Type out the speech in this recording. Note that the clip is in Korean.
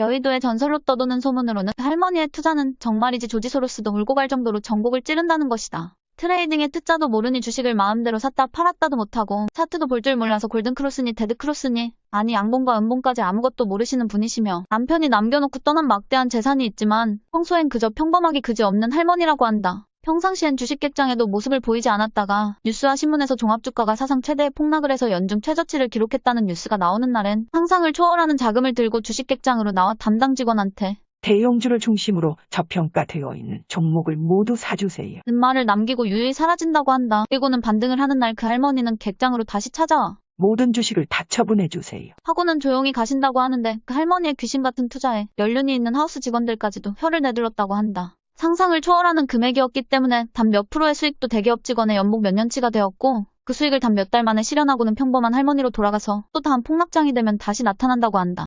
여의도의 전설로 떠도는 소문으로는 할머니의 투자는 정말이지 조지 소로스도 울고 갈 정도로 정곡을 찌른다는 것이다. 트레이딩의 트자도 모르니 주식을 마음대로 샀다 팔았다도 못하고 차트도 볼 줄 몰라서 골든크로스니 데드크로스니 아니 양봉과 음봉까지 아무것도 모르시는 분이시며 남편이 남겨놓고 떠난 막대한 재산이 있지만 평소엔 그저 평범하기 그지없는 할머니라고 한다. 평상시엔 주식객장에도 모습을 보이지 않았다가 뉴스와 신문에서 종합주가가 사상 최대의 폭락을 해서 연중 최저치를 기록했다는 뉴스가 나오는 날엔 상상을 초월하는 자금을 들고 주식객장으로 나와 담당 직원한테 대형주를 중심으로 저평가되어 있는 종목을 모두 사주세요. 는 말을 남기고 유유히 사라진다고 한다. 그리고는 반등을 하는 날 그 할머니는 객장으로 다시 찾아와. 모든 주식을 다 처분해 주세요. 하고는 조용히 가신다고 하는데 그 할머니의 귀신 같은 투자에 연륜이 있는 하우스 직원들까지도 혀를 내둘렀다고 한다. 상상을 초월하는 금액이었기 때문에 단 몇 프로의 수익도 대기업 직원의 연봉 몇 년치가 되었고 그 수익을 단 몇 달 만에 실현하고는 평범한 할머니로 돌아가서 또 다음 폭락장이 되면 다시 나타난다고 한다.